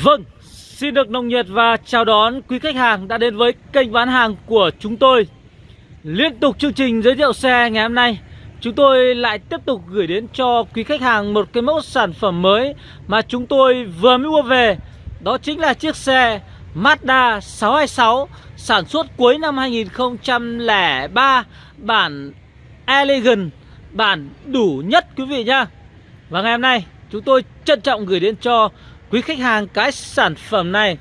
Vâng, xin được nồng nhiệt và chào đón quý khách hàng đã đến với kênh bán hàng của chúng tôi. Liên tục chương trình giới thiệu xe ngày hôm nay Chúng tôi lại tiếp tục gửi đến cho quý khách hàng một cái mẫu sản phẩm mới Mà chúng tôi vừa mới mua về. Đó chính là chiếc xe Mazda 626 Sản xuất cuối năm 2003 Bản Elegant Bản đủ nhất quý vị nhá. Và ngày hôm nay chúng tôi trân trọng gửi đến cho quý khách hàng cái sản phẩm này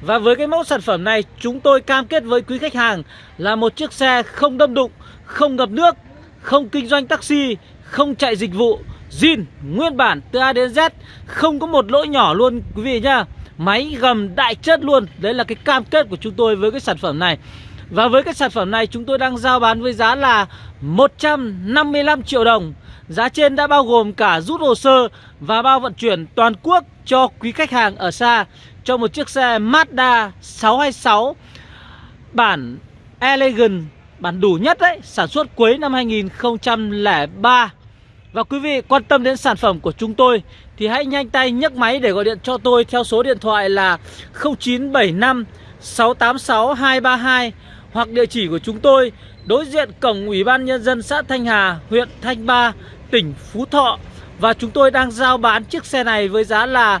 Và với cái mẫu sản phẩm này chúng tôi cam kết với quý khách hàng là một chiếc xe không đâm đụng, không ngập nước, không kinh doanh taxi, không chạy dịch vụ, zin, nguyên bản từ A đến Z, không có một lỗi nhỏ luôn quý vị nhá. Máy gầm đại chất luôn, đấy là cái cam kết của chúng tôi với cái sản phẩm này. Và với cái sản phẩm này chúng tôi đang giao bán với giá là 155 triệu đồng Giá trên đã bao gồm cả rút hồ sơ và bao vận chuyển toàn quốc cho quý khách hàng ở xa. Cho một chiếc xe Mazda 626 bản Elegant, bản đủ nhất đấy Sản xuất cuối năm 2003 Và quý vị quan tâm đến sản phẩm của chúng tôi Thì hãy nhanh tay nhấc máy để gọi điện cho tôi theo số điện thoại là 0975 686 232 hoặc địa chỉ của chúng tôi đối diện cổng Ủy ban Nhân dân xã Thanh Hà, huyện Thanh Ba, tỉnh Phú Thọ. Và chúng tôi đang giao bán chiếc xe này với giá là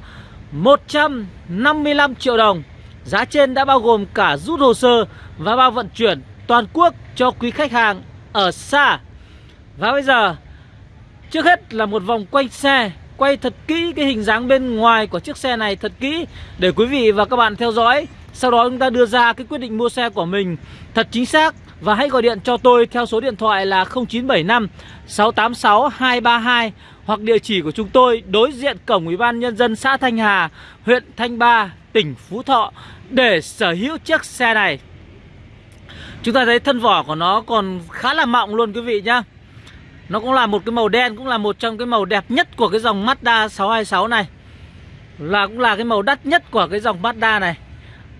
155 triệu đồng. Giá trên đã bao gồm cả rút hồ sơ và bao vận chuyển toàn quốc cho quý khách hàng ở xa. Và bây giờ, Trước hết là một vòng quay xe, Quay thật kỹ cái hình dáng bên ngoài của chiếc xe này thật kỹ Để quý vị và các bạn theo dõi. Sau đó chúng ta đưa ra cái quyết định mua xe của mình thật chính xác và hãy gọi điện cho tôi theo số điện thoại là 0975 686 232 hoặc địa chỉ của chúng tôi đối diện cổng Ủy ban Nhân dân xã Thanh Hà, huyện Thanh Ba, tỉnh Phú Thọ để sở hữu chiếc xe này. Chúng ta thấy thân vỏ của nó còn khá là mọng luôn quý vị nhá. Nó cũng là một cái màu đen, cũng là một trong cái màu đẹp nhất của cái dòng Mazda 626 này. Là cũng là cái màu đắt nhất của cái dòng Mazda này.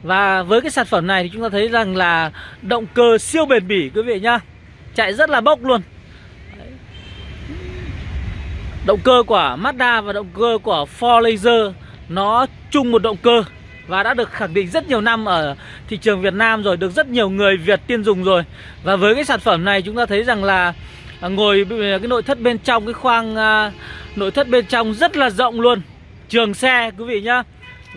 Và với cái sản phẩm này thì chúng ta thấy rằng là động cơ siêu bền bỉ, quý vị nhá. Chạy rất là bốc luôn. Động cơ của Mazda và động cơ của Ford Laser Nó chung một động cơ Và đã được khẳng định rất nhiều năm ở thị trường Việt Nam rồi, Được rất nhiều người Việt tiên dùng rồi. Và với cái sản phẩm này chúng ta thấy rằng là Ngồi, cái nội thất bên trong, cái khoang à, Nội thất bên trong rất là rộng luôn. Trường xe, quý vị nhá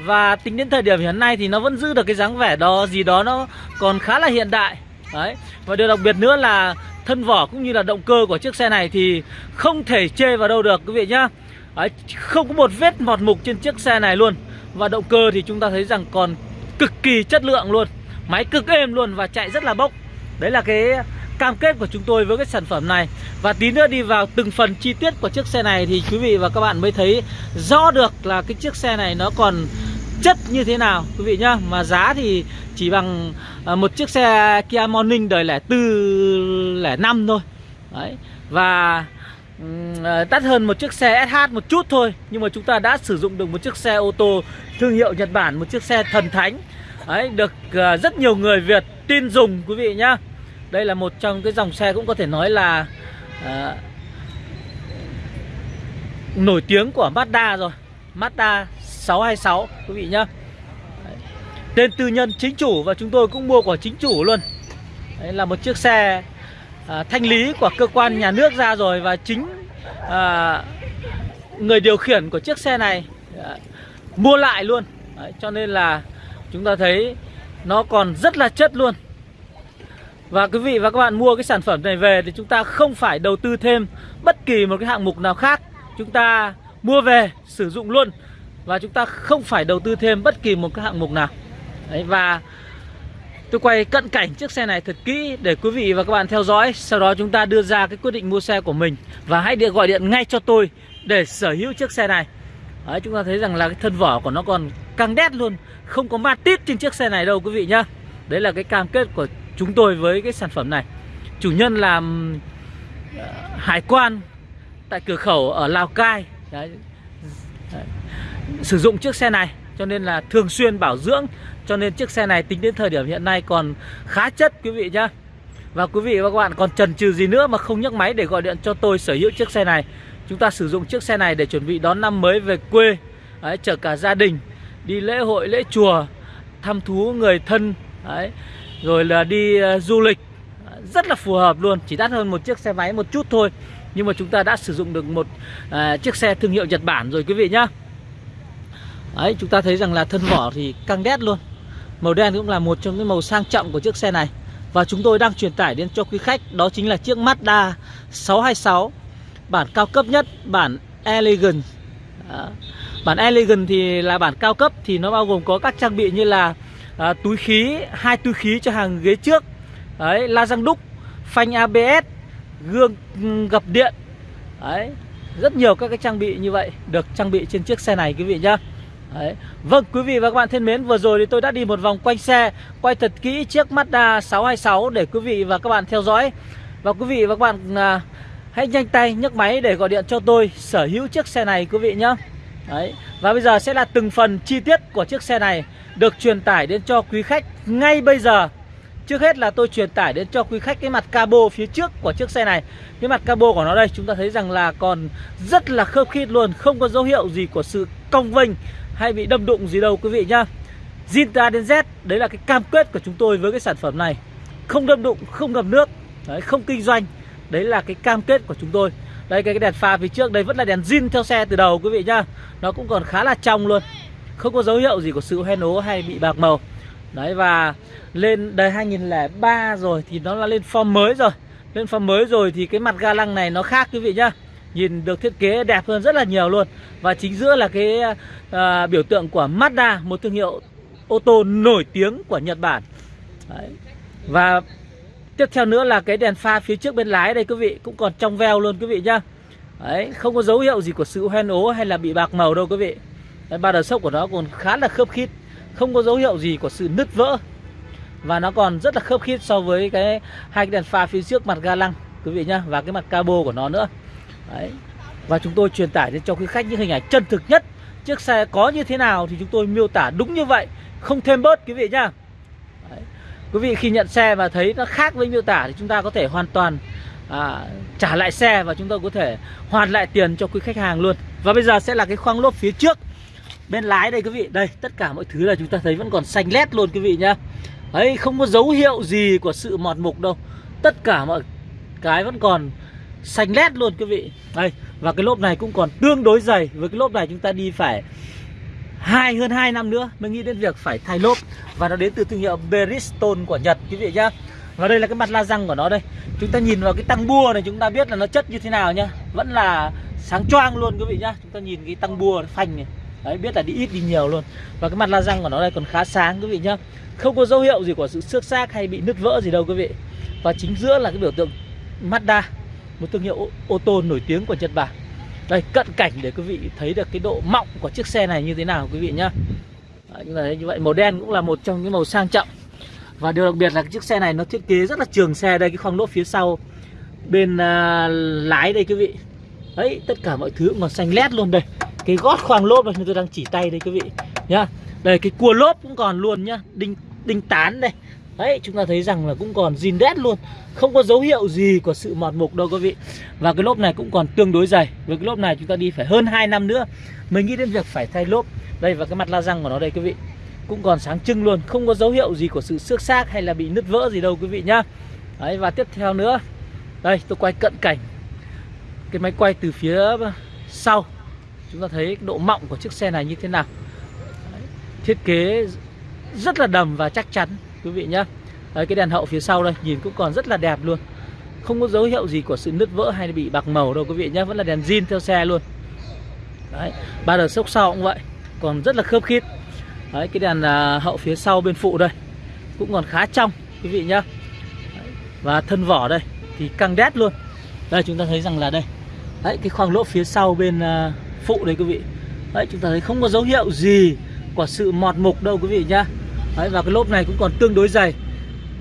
và tính đến thời điểm hiện nay thì nó vẫn giữ được cái dáng vẻ đó gì đó nó còn khá là hiện đại. Đấy. Và điều đặc biệt nữa là thân vỏ cũng như là động cơ của chiếc xe này thì không thể chê vào đâu được quý vị nhá. Đấy, Không có một vết mọt mục trên chiếc xe này luôn. Và động cơ thì chúng ta thấy rằng còn cực kỳ chất lượng luôn. Máy cực êm luôn và chạy rất là bốc. Đấy là cái cam kết của chúng tôi với cái sản phẩm này. Và tí nữa đi vào từng phần chi tiết của chiếc xe này Thì quý vị và các bạn mới thấy rõ được là cái chiếc xe này nó còn chất như thế nào quý vị nhá. Mà giá thì chỉ bằng à, một chiếc xe Kia Morning đời lẻ tư lẻ năm thôi. Đấy. Và à, đắt hơn một chiếc xe SH một chút thôi. Nhưng mà chúng ta đã sử dụng được một chiếc xe ô tô thương hiệu Nhật Bản Một chiếc xe thần thánh. Đấy, được à, rất nhiều người Việt tin dùng quý vị nhá. Đây là một trong cái dòng xe cũng có thể nói là à, nổi tiếng của Mazda rồi. Mazda 626 quý vị nhá. Tên tư nhân chính chủ và chúng tôi cũng mua của chính chủ luôn. Đấy là một chiếc xe à, thanh lý của cơ quan nhà nước ra rồi Và chính à, người điều khiển của chiếc xe này à, mua lại luôn. Đấy, Cho nên là chúng ta thấy nó còn rất là chất luôn. Và quý vị và các bạn mua cái sản phẩm này về thì chúng ta không phải đầu tư thêm bất kỳ một cái hạng mục nào khác. Chúng ta mua về sử dụng luôn. Và chúng ta không phải đầu tư thêm bất kỳ một cái hạng mục nào. Đấy, Và tôi quay cận cảnh chiếc xe này thật kỹ để quý vị và các bạn theo dõi. Sau đó chúng ta đưa ra cái quyết định mua xe của mình Và hãy điện gọi điện ngay cho tôi để sở hữu chiếc xe này. Đấy, chúng ta thấy rằng là cái thân vỏ của nó còn căng đét luôn Không có ma tít trên chiếc xe này đâu quý vị nhá. Đấy là cái cam kết của chúng tôi với cái sản phẩm này. Chủ nhân làm ờ, hải quan tại cửa khẩu ở Lào Cai. Đấy. Đấy. Sử dụng chiếc xe này cho nên là thường xuyên bảo dưỡng Cho nên chiếc xe này tính đến thời điểm hiện nay còn khá chất quý vị nhá. Và quý vị và các bạn còn chần chừ gì nữa mà không nhấc máy để gọi điện cho tôi sở hữu chiếc xe này. Chúng ta sử dụng chiếc xe này để chuẩn bị đón năm mới về quê Đấy, chở cả gia đình đi lễ hội lễ chùa thăm thú người thân Đấy, rồi là đi uh, du lịch. Rất là phù hợp luôn chỉ đắt hơn một chiếc xe máy một chút thôi. Nhưng mà chúng ta đã sử dụng được một uh, chiếc xe thương hiệu Nhật Bản rồi quý vị nhá. Đấy, chúng ta thấy rằng là thân vỏ thì căng đét luôn. Màu đen cũng là một trong những màu sang trọng của chiếc xe này. Và chúng tôi đang truyền tải đến cho quý khách Đó chính là chiếc Mazda 626 Bản cao cấp nhất, bản Elegant. Đó. Bản Elegant thì là bản cao cấp Thì nó bao gồm có các trang bị như là à, Túi khí, hai túi khí cho hàng ghế trước Đấy, la răng đúc Phanh ABS Gương gập điện. Đấy, rất nhiều các cái trang bị như vậy Được trang bị trên chiếc xe này quý vị nhá. Đấy. Vâng quý vị và các bạn thân mến Vừa rồi thì tôi đã đi một vòng quanh xe Quay thật kỹ chiếc Mazda 626 Để quý vị và các bạn theo dõi Và quý vị và các bạn à, Hãy nhanh tay nhấc máy để gọi điện cho tôi Sở hữu chiếc xe này quý vị nhé Đấy. Và bây giờ sẽ là từng phần chi tiết của chiếc xe này Được truyền tải đến cho quý khách ngay bây giờ Trước hết là tôi truyền tải đến cho quý khách cái mặt cabo phía trước của chiếc xe này Cái mặt cabo của nó đây chúng ta thấy rằng là còn rất là khớp khít luôn Không có dấu hiệu gì của sự cong vênh hay bị đâm đụng gì đâu quý vị nhá. Zin từ A đến Z Đấy là cái cam kết của chúng tôi với cái sản phẩm này. Không đâm đụng, không ngập nước đấy, Không kinh doanh Đấy là cái cam kết của chúng tôi. Đây cái, cái đèn pha phía trước đây vẫn là đèn zin theo xe từ đầu quý vị nhá. Nó cũng còn khá là trong luôn Không có dấu hiệu gì của sự hoen ố hay bị bạc màu. Đấy và lên đời 2003 rồi thì nó là lên form mới rồi. Lên form mới rồi thì cái mặt ga lăng này nó khác quý vị nhá. Nhìn được thiết kế đẹp hơn rất là nhiều luôn. Và chính giữa là cái à, biểu tượng của Mazda Một thương hiệu ô tô nổi tiếng của Nhật Bản. Đấy. Và tiếp theo nữa là cái đèn pha phía trước bên lái đây quý vị Cũng còn trong veo luôn quý vị nhá. Đấy, không có dấu hiệu gì của sự hoen ố hay là bị bạc màu đâu quý vị. Đấy, Ba đờ sốc của nó còn khá là khớp khít Không có dấu hiệu gì của sự nứt vỡ. Và nó còn rất là khớp khít so với cái hai cái đèn pha phía trước mặt ga lăng Quý vị nhá Và cái mặt cabo của nó nữa. Đấy. Và chúng tôi truyền tải đến cho quý khách những hình ảnh chân thực nhất. Chiếc xe có như thế nào thì chúng tôi miêu tả đúng như vậy. Không thêm bớt quý vị nhá. Đấy. Quý vị khi nhận xe và thấy nó khác với miêu tả Thì chúng ta có thể hoàn toàn à, trả lại xe Và chúng tôi có thể hoàn lại tiền cho quý khách hàng luôn. Và bây giờ sẽ là cái khoang lốp phía trước Bên lái đây quý vị. Đây tất cả mọi thứ là chúng ta thấy vẫn còn xanh lét luôn quý vị nhá. Đấy không có dấu hiệu gì của sự mọt mục đâu. Tất cả mọi cái vẫn còn xanh lét luôn quý vị. Đây, và cái lốp này cũng còn tương đối dày. Với cái lốp này chúng ta đi phải hai, hơn 2 năm nữa mới nghĩ đến việc phải thay lốp. Và nó đến từ thương hiệu Bridgestone của Nhật, quý vị nhá. Và đây là cái mặt la răng của nó đây. Chúng ta nhìn vào cái tăng bua này, chúng ta biết là nó chất như thế nào nhá. Vẫn là sáng choang luôn, quý vị nhá. Chúng ta nhìn cái tăng bua phanh này. Đấy, biết là đi ít đi nhiều luôn. Và cái mặt la răng của nó đây còn khá sáng, quý vị nhá. Không có dấu hiệu gì của sự xước xác hay bị nứt vỡ gì đâu, quý vị. Và chính giữa là cái biểu tượng Mazda một thương hiệu ô tô nổi tiếng của Nhật Bản. Đây cận cảnh để quý vị thấy được cái độ mọng của chiếc xe này như thế nào quý vị nhá. Đấy, như vậy màu đen cũng là một trong những màu sang trọng. Và điều đặc biệt là cái chiếc xe này nó thiết kế rất là trường xe đây cái khoang lốp phía sau bên uh, lái đây quý vị. Đấy tất cả mọi thứ cũng còn xanh lét luôn đây. Cái gót khoang lốp này tôi đang chỉ tay đây quý vị nhá. Đây cái cua lốp cũng còn luôn nhá đinh đinh tán đây. Đấy chúng ta thấy rằng là cũng còn zin đét luôn. Không có dấu hiệu gì của sự mọt mục đâu quý vị. Và cái lốp này cũng còn tương đối dày. Với cái lốp này chúng ta đi phải hơn 2 năm nữa Mình nghĩ đến việc phải thay lốp. Đây và cái mặt la răng của nó đây quý vị. Cũng còn sáng trưng luôn. Không có dấu hiệu gì của sự xước xác hay là bị nứt vỡ gì đâu quý vị nhá. Đấy và tiếp theo nữa. Đây tôi quay cận cảnh. Cái máy quay từ phía sau. Chúng ta thấy độ mọng của chiếc xe này như thế nào. Đấy, Thiết kế rất là đầm và chắc chắn quý vị nhá. Đấy, cái đèn hậu phía sau đây nhìn cũng còn rất là đẹp luôn. Không có dấu hiệu gì của sự nứt vỡ hay bị bạc màu đâu quý vị nhé vẫn là đèn zin theo xe luôn. Đấy ba đợt sốc sau cũng vậy còn rất là khớp khít. Đấy cái đèn à, hậu phía sau bên phụ đây cũng còn khá trong quý vị nhá. Đấy, và thân vỏ đây thì căng đét luôn. Đây chúng ta thấy rằng là đây. Đấy cái khoang lỗ phía sau bên à, phụ đây quý vị. Đấy chúng ta thấy không có dấu hiệu gì của sự mọt mục đâu quý vị nhá. Đấy, và cái lốp này cũng còn tương đối dày.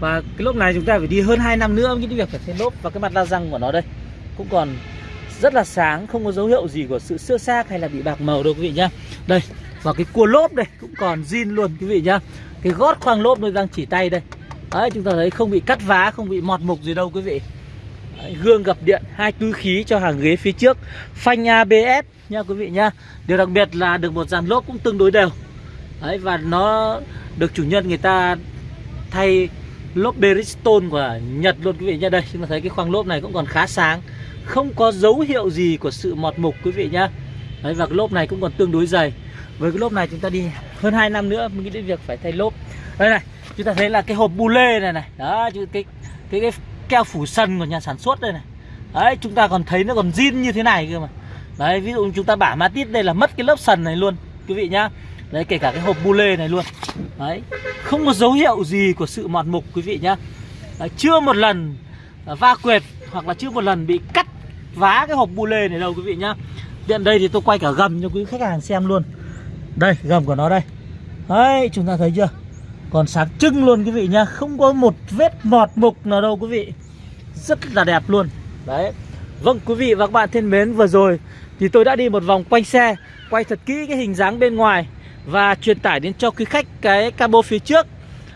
Và cái lốp này chúng ta phải đi hơn 2 năm nữa Những việc phải thay lốp. Và cái mặt la răng của nó đây Cũng còn rất là sáng Không có dấu hiệu gì của sự xưa xác hay là bị bạc màu đâu quý vị nhá. Đây Và cái cua lốp đây cũng còn zin luôn quý vị nhá. Cái gót khoang lốp tôi đang chỉ tay đây. Đấy chúng ta thấy không bị cắt vá Không bị mọt mục gì đâu quý vị. Đấy, gương gập điện hai túi khí cho hàng ghế phía trước. Phanh ABS nha quý vị nhá. Điều đặc biệt là được một dàn lốp cũng tương đối đều. Đấy, và nó được chủ nhân người ta thay lốp Bridgestone của Nhật luôn quý vị nhá. Đây chúng ta thấy cái khoang lốp này cũng còn khá sáng. Không có dấu hiệu gì của sự mọt mục quý vị nhá. Đấy, và cái lốp này cũng còn tương đối dày. Với cái lốp này chúng ta đi hơn 2 năm nữa mới nghĩ đến việc phải thay lốp. Đây này chúng ta thấy là cái hộp bu lê này này. Đó cái cái cái, cái keo phủ sân của nhà sản xuất đây này. Đấy chúng ta còn thấy nó còn zin như thế này cơ mà. Đấy ví dụ chúng ta bả Matit đây là mất cái lớp sần này luôn quý vị nhá đấy kể cả cái hộp bu lê này luôn. Đấy không có dấu hiệu gì của sự mọt mục quý vị nhá. Đấy, chưa một lần à, va quệt hoặc là chưa một lần bị cắt vá cái hộp bu lê này đâu quý vị nhá. Điện đây thì tôi quay cả gầm cho quý khách hàng xem luôn. Đây gầm của nó đây. Đấy chúng ta thấy chưa? Còn sáng trưng luôn quý vị nhá. Không có một vết mọt mục nào đâu quý vị. Rất là đẹp luôn. Đấy. Vâng quý vị và các bạn thân mến vừa rồi Thì tôi đã đi một vòng quanh xe Quay thật kỹ cái hình dáng bên ngoài. Và truyền tải đến cho quý khách cái cabo phía trước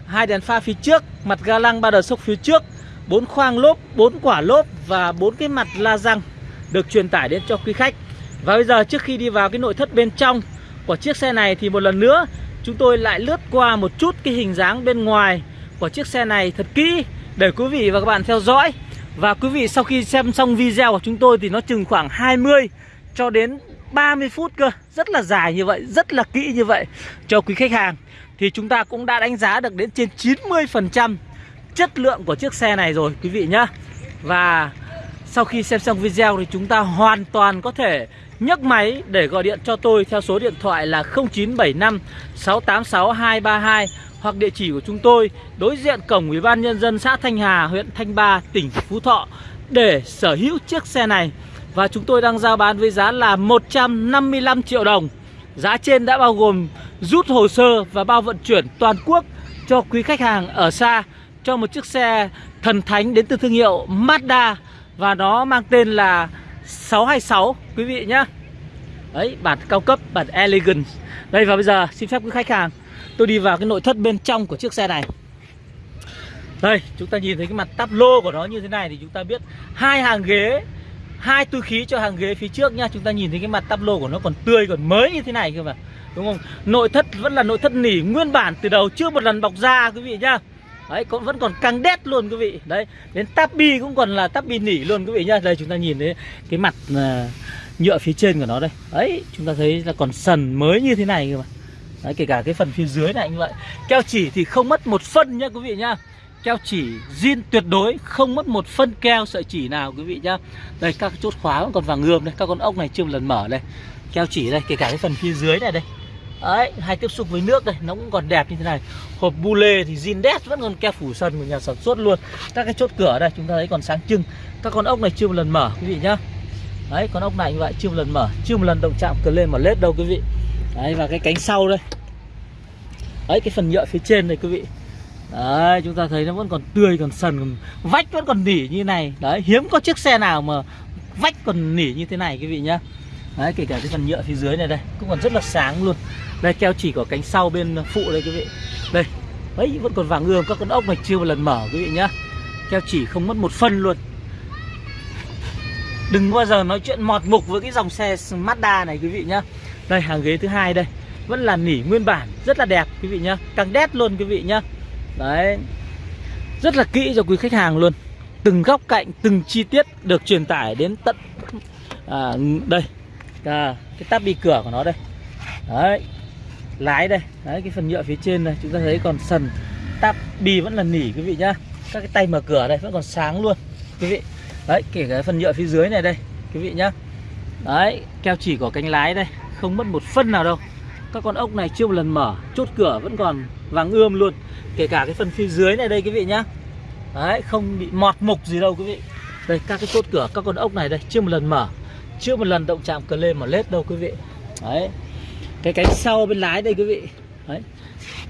hai đèn pha phía trước Mặt ga lăng ba đờ sốc phía trước bốn khoang lốp, bốn quả lốp và bốn cái mặt la răng được truyền tải đến cho quý khách. Và bây giờ trước khi đi vào cái nội thất bên trong của chiếc xe này thì một lần nữa chúng tôi lại lướt qua một chút cái hình dáng bên ngoài của chiếc xe này thật kỹ để quý vị và các bạn theo dõi. Và quý vị sau khi xem xong video của chúng tôi thì nó chừng khoảng 20 cho đến 30 phút cơ. Rất là dài như vậy, rất là kỹ như vậy. Cho quý khách hàng Thì chúng ta cũng đã đánh giá được đến trên 90% chất lượng của chiếc xe này rồi quý vị nhá. Và sau khi xem xong video thì chúng ta hoàn toàn có thể nhấc máy để gọi điện cho tôi theo số điện thoại là 0975 686 232 hoặc địa chỉ của chúng tôi đối diện cổng Ủy ban nhân dân xã Thanh Hà, huyện Thanh Ba, tỉnh Phú Thọ để sở hữu chiếc xe này. Và chúng tôi đang giao bán với giá là 155 triệu đồng. Giá trên đã bao gồm rút hồ sơ và bao vận chuyển toàn quốc cho quý khách hàng ở xa, cho một chiếc xe thần thánh đến từ thương hiệu Mazda. Và nó mang tên là 626 quý vị nhé. Đấy, bản cao cấp, bản Elegance. Đây, và bây giờ xin phép quý khách hàng, Tôi đi vào cái nội thất bên trong của chiếc xe này. Đây, chúng ta nhìn thấy cái mặt tắp lô của nó như thế này Thì chúng ta biết hai hàng ghế hai túi khí cho hàng ghế phía trước nhá Chúng ta nhìn thấy cái mặt tắp lô của nó còn tươi còn mới như thế này cơ mà. Đúng không? Nội thất vẫn là nội thất nỉ nguyên bản từ đầu Chưa một lần bọc da quý vị nhá Đấy, cũng vẫn còn căng đét luôn quý vị. Đấy, đến tabi cũng còn là tabi nỉ luôn quý vị nhá Đây chúng ta nhìn thấy cái mặt uh, nhựa phía trên của nó đây. Đấy, chúng ta thấy là còn sần mới như thế này cơ mà. Đấy, kể cả cái phần phía dưới này như vậy. Keo chỉ thì không mất một phân nhá quý vị nhá. Keo chỉ zin tuyệt đối Không mất một phân keo sợi chỉ nào quý vị nhá. Đây các chốt khóa vẫn còn vàng ươm đây Các con ốc này chưa một lần mở đây. Keo chỉ đây, kể cả cái phần phía dưới này đây. Đấy, hay tiếp xúc với nước đây, nó cũng còn đẹp như thế này. Hộp bu lê thì zin đét vẫn còn keo phủ sân của nhà sản xuất luôn. Các cái chốt cửa đây chúng ta thấy còn sáng trưng. Các con ốc này chưa một lần mở quý vị nhá. Đấy, con ốc này như vậy chưa một lần mở Chưa một lần động chạm cờ lên mà lết đâu quý vị. Đấy, và cái cánh sau đây. Đấy, cái phần nhựa phía trên này quý vị. Đấy, chúng ta thấy nó vẫn còn tươi, còn sần, còn vách vẫn còn nỉ như này. Đấy, hiếm có chiếc xe nào mà vách còn nỉ như thế này quý vị nhá. Đấy, kể cả cái phần nhựa phía dưới này đây Cũng còn rất là sáng luôn. Đây, keo chỉ của cánh sau bên phụ đây quý vị. Đây, ấy vẫn còn vàng ươm Các con ốc này chưa một lần mở quý vị nhá. Keo chỉ không mất một phân luôn. Đừng bao giờ nói chuyện mọt mục với cái dòng xe Mazda này quý vị nhá. Đây, hàng ghế thứ hai đây Vẫn là nỉ nguyên bản, rất là đẹp quý vị nhá. Càng đét luôn quý vị nhá. Đấy. Rất là kỹ cho quý khách hàng luôn. Từng góc cạnh, từng chi tiết được truyền tải đến tận à, đây. À, cái tắp bi cửa của nó đây. Đấy. Lái đây. Đấy cái phần nhựa phía trên này chúng ta thấy còn sần. Tắp bi vẫn là nỉ quý vị nhá. Các cái tay mở cửa đây vẫn còn sáng luôn quý vị. Đấy kể cả phần nhựa phía dưới này đây quý vị nhá. Đấy keo chỉ của cánh lái đây. Không mất một phân nào đâu các con ốc này chưa một lần mở chốt cửa vẫn còn vàng ươm luôn. Kể cả cái phần phía dưới này đây quý vị nhá. Đấy không bị mọt mục gì đâu quý vị. Đây các cái chốt cửa các con ốc này đây chưa một lần mở. Chưa một lần động chạm cờ lê mà lết đâu quý vị. Đấy. Cái cánh sau bên lái đây quý vị. Đấy.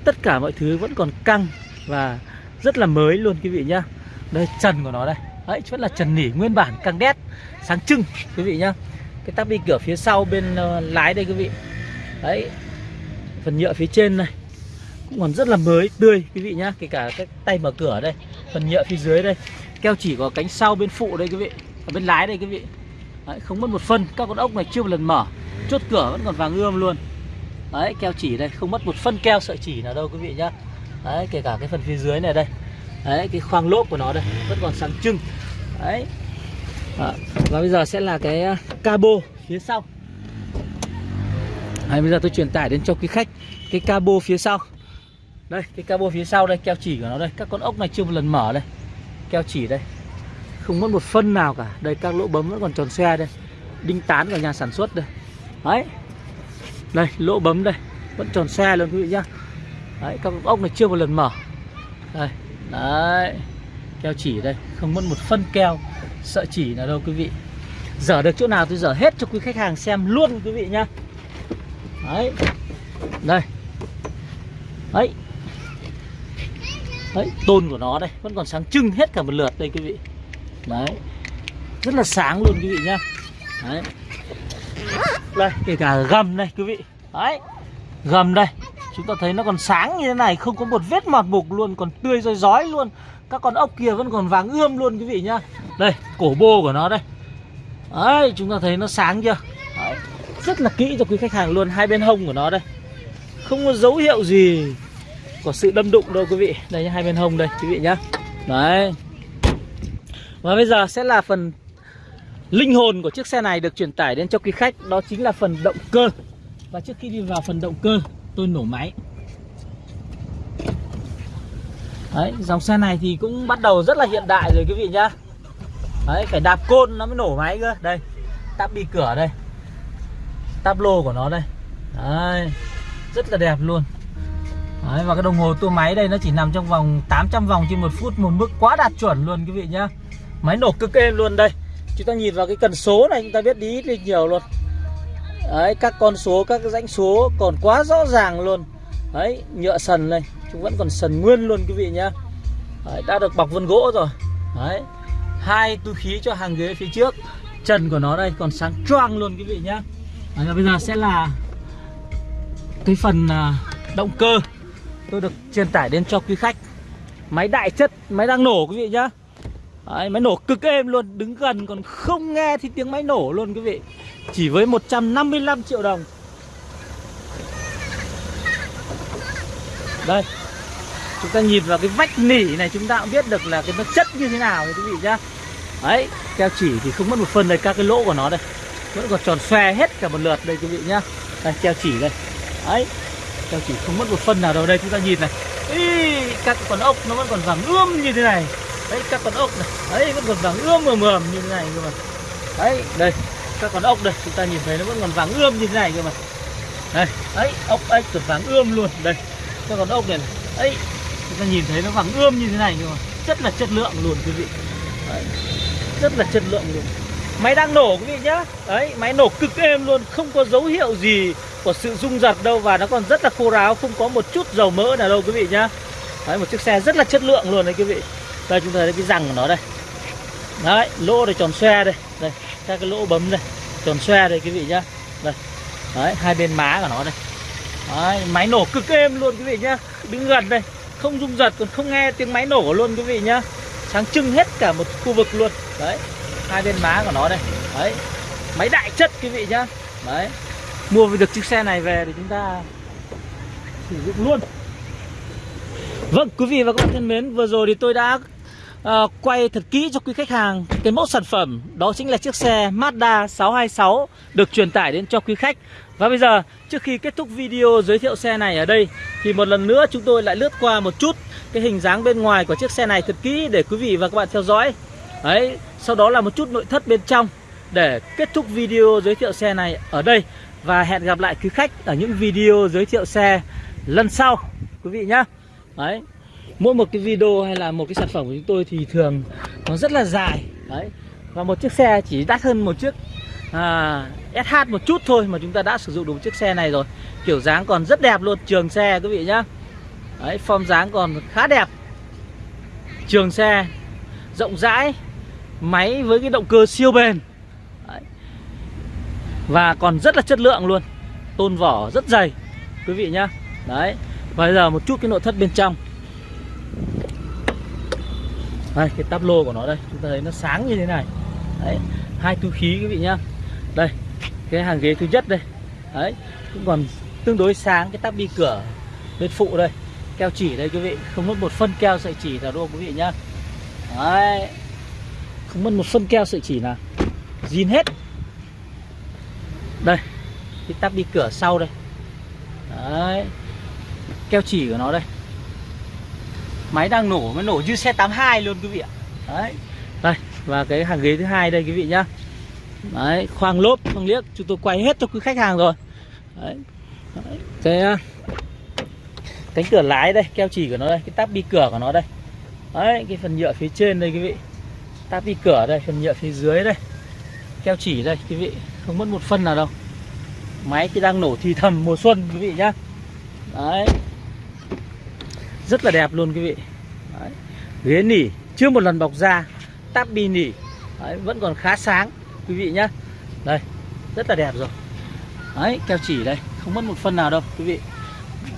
Tất cả mọi thứ vẫn còn căng và rất là mới luôn quý vị nhá. Đây trần của nó đây. Đấy rất là trần nỉ nguyên bản căng đét sáng trưng quý vị nhá. Cái tắp bi cửa phía sau bên uh, lái đây quý vị. Đấy phần nhựa phía trên này. Cũng còn rất là mới tươi quý vị nhá. Kể cả cái tay mở cửa đây phần nhựa phía dưới đây. Keo chỉ có cánh sau bên phụ đây quý vị. Ở bên lái đây quý vị. Đấy, không mất một phân. Các con ốc này chưa một lần mở. Chốt cửa vẫn còn vàng ươm luôn. Đấy keo chỉ đây. Không mất một phân keo sợi chỉ nào đâu quý vị nhá. Đấy kể cả cái phần phía dưới này đây. Đấy cái khoang lốp của nó đây. Vẫn còn sáng trưng. Đấy. À, Và bây giờ sẽ là cái à, cabo phía sau. Đấy, bây giờ tôi truyền tải đến cho quý khách Cái cabo phía sau. Đây cái cabo phía sau đây Keo chỉ của nó đây. Các con ốc này chưa một lần mở đây. Keo chỉ đây. Không mất một phân nào cả. Đây các lỗ bấm vẫn còn tròn xe đây. Đinh tán của nhà sản xuất đây. Đấy. Đây lỗ bấm đây. Vẫn tròn xe luôn quý vị nhá. Đấy các ốc này chưa một lần mở. Đây Đấy. Keo chỉ đây. Không mất một phân keo. Sợi chỉ nào đâu quý vị. Dở được chỗ nào tôi dở hết cho quý khách hàng xem luôn quý vị nhá. Đấy. Đây. Đấy. Đấy, tôn của nó đây, Vẫn còn sáng trưng hết cả một lượt đây quý vị. Đấy. Rất là sáng luôn quý vị nhá. Đấy. Đây, kể cả gầm này quý vị. Đấy. Gầm đây. Chúng ta thấy nó còn sáng như thế này, không có một vết mọt mục luôn, còn tươi roi rói luôn. Các con ốc kia vẫn còn vàng ươm luôn quý vị nhá. Đây, cổ bô của nó đây. Đấy, chúng ta thấy nó sáng chưa rất là kỹ cho quý khách hàng luôn hai bên hông của nó đây. Không có dấu hiệu gì của sự đâm đụng đâu quý vị. Đây hai bên hông đây quý vị nhá. Đấy. Và bây giờ sẽ là phần Linh hồn của chiếc xe này được truyền tải đến cho quý khách. Đó chính là phần động cơ. Và trước khi đi vào phần động cơ Tôi nổ máy. Đấy, dòng xe này thì cũng bắt đầu rất là hiện đại rồi quý vị nhá. Đấy, phải đạp côn nó mới nổ máy cơ. Đây, tắp bi cửa đây tablo lô của nó đây. Đấy, rất là đẹp luôn. Đấy, và cái đồng hồ tua máy đây nó chỉ nằm trong vòng 800 vòng trên một phút Một mức quá đạt chuẩn luôn quý vị nhá. Máy nổ cực êm luôn đây. Chúng ta nhìn vào cái cần số này chúng ta biết đi ít đi nhiều luôn. Đấy các con số các cái dãy số còn quá rõ ràng luôn. Đấy nhựa sần này chúng vẫn còn sần nguyên luôn quý vị nhá. Đấy, đã được bọc vân gỗ rồi. Đấy hai túi khí cho hàng ghế phía trước. Trần của nó đây còn sáng choang luôn quý vị nhá đấy, và bây giờ sẽ là cái phần à, động cơ tôi được truyền tải đến cho quý khách. Máy đại chất máy đang nổ quý vị nhá. Đấy, máy nổ cực êm luôn Đứng gần còn không nghe thì tiếng máy nổ luôn quý vị. Chỉ với 155 triệu đồng. Đây Chúng ta nhìn vào cái vách nỉ này Chúng ta cũng biết được là cái nó chất như thế nào quý vị nhá. Đấy Keo chỉ thì không mất một phần đây Các cái lỗ của nó đây. Vẫn còn tròn xoe hết cả một lượt đây quý vị nhá. Đây treo chỉ đây. Đấy treo chỉ không mất một phần nào đâu. Đây Chúng ta nhìn này. Ý, Các con ốc nó vẫn còn vàng ươm như thế này. Đấy các con ốc này. Đấy vẫn còn vàng ươm mờ mờ như thế này cơ mà. Đấy đây các con ốc đây. Chúng ta nhìn thấy nó vẫn còn vàng ươm như thế này cơ mà. Đây đấy ốc ếch còn vàng ươm luôn. Đây các con ốc này, này. Đấy chúng ta nhìn thấy nó vàng ươm như thế này cơ mà. Rất là chất lượng luôn quý vị. Đấy. rất là chất lượng luôn máy đang nổ quý vị nhá. Đấy máy nổ cực êm luôn không có dấu hiệu gì của sự rung giật đâu và nó còn rất là khô ráo không có một chút dầu mỡ nào đâu quý vị nhá. Đấy một chiếc xe rất là chất lượng luôn đấy quý vị. Đây chúng ta thấy cái răng của nó đây. Đấy lỗ này tròn xoe đây. Đây các cái lỗ bấm đây. Tròn xoe đây quý vị nhá. Đây. Đấy hai bên má của nó đây. Đấy, máy nổ cực êm luôn quý vị nhá. Đứng gần đây không rung giật còn không nghe tiếng máy nổ luôn quý vị nhá. Sáng trưng hết cả một khu vực luôn. Đấy hai bên má của nó đây. Đấy. Máy đại chất quý vị nhá. Đấy. Mua được chiếc xe này về thì chúng ta sử dụng luôn. Vâng quý vị và các bạn thân mến Vừa rồi thì tôi đã uh, quay thật kỹ cho quý khách hàng cái mẫu sản phẩm. Đó chính là chiếc xe Mazda 626 được truyền tải đến cho quý khách. Và bây giờ trước khi kết thúc video giới thiệu xe này ở đây thì một lần nữa chúng tôi lại lướt qua một chút cái hình dáng bên ngoài của chiếc xe này thật kỹ để quý vị và các bạn theo dõi. Đấy sau đó là một chút nội thất bên trong để kết thúc video giới thiệu xe này ở đây. Và hẹn gặp lại quý khách ở những video giới thiệu xe lần sau quý vị nhé đấy mỗi một cái video hay là một cái sản phẩm của chúng tôi thì thường nó rất là dài. Đấy và một chiếc xe chỉ đắt hơn một chiếc à, SH một chút thôi mà chúng ta đã sử dụng được chiếc xe này rồi. Kiểu dáng còn rất đẹp luôn trường xe quý vị nhá. Đấy form dáng còn khá đẹp. Trường xe rộng rãi máy với cái động cơ siêu bền. Đấy. và còn rất là chất lượng luôn. Tôn vỏ rất dày, quý vị nhá. Đấy. Và bây giờ một chút cái nội thất bên trong. Đây, cái táp lô của nó đây. Chúng ta thấy nó sáng như thế này. Đấy. Hai túi khí, quý vị nhá. Đây, cái hàng ghế thứ nhất đây. Đấy. Cũng còn tương đối sáng cái táp bi cửa bên phụ đây. Keo chỉ đây, quý vị. Không mất một phân keo, sợi chỉ nào đâu quý vị nhá. Đấy không mất một phân keo sợi chỉ nào zin hết. Đây cái tắp đi cửa sau đây. Đấy keo chỉ của nó đây. Máy đang nổ mới nổ như xe 82 luôn quý vị ạ. Đấy đây và cái hàng ghế thứ hai đây quý vị nhá. Đấy khoang lốp khoang liếc. Chúng tôi quay hết cho quý khách hàng rồi. Đấy, đấy. cái à, cánh cửa lái đây keo chỉ của nó đây cái tắp bi cửa của nó đây. Đấy cái phần nhựa phía trên đây quý vị táp bi cửa đây phần nhựa phía dưới đây. Keo chỉ đây quý vị. Không mất một phân nào đâu. Máy thì đang nổ thì thầm mùa xuân quý vị nhá. Đấy. Rất là đẹp luôn quý vị. Đấy. ghế nỉ chưa một lần bọc da. Táp bi nỉ. Đấy, vẫn còn khá sáng quý vị nhá. Đây rất là đẹp rồi. Đấy keo chỉ đây. Không mất một phân nào đâu quý vị.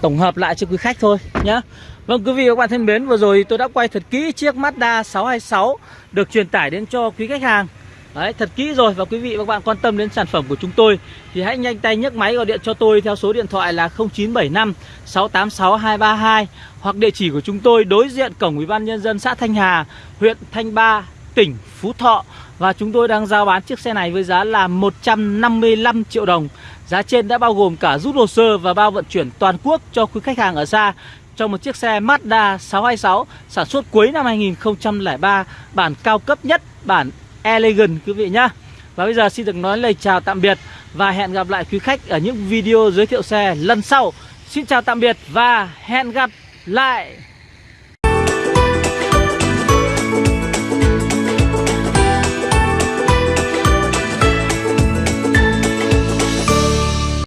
Tổng hợp lại cho quý khách thôi nhá. Vâng quý vị và các bạn thân mến, Vừa rồi tôi đã quay thật kỹ chiếc Mazda 626 Được truyền tải đến cho quý khách hàng. Đấy, thật kỹ rồi Và quý vị và các bạn quan tâm đến sản phẩm của chúng tôi Thì hãy nhanh tay nhấc máy gọi điện cho tôi Theo số điện thoại là 0975 686 232 Hoặc địa chỉ của chúng tôi đối diện cổng Ủy ban Nhân dân xã Thanh Hà, Huyện Thanh Ba, tỉnh Phú Thọ. Và chúng tôi đang giao bán chiếc xe này với giá là 155 triệu đồng. Giá trên đã bao gồm cả rút hồ sơ và bao vận chuyển toàn quốc cho quý khách hàng ở xa cho một chiếc xe Mazda 626 sản xuất cuối năm 2003 bản cao cấp nhất, bản Elegant quý vị nhá. Và bây giờ xin được nói lời chào tạm biệt và hẹn gặp lại quý khách ở những video giới thiệu xe lần sau. Xin chào tạm biệt và hẹn gặp lại.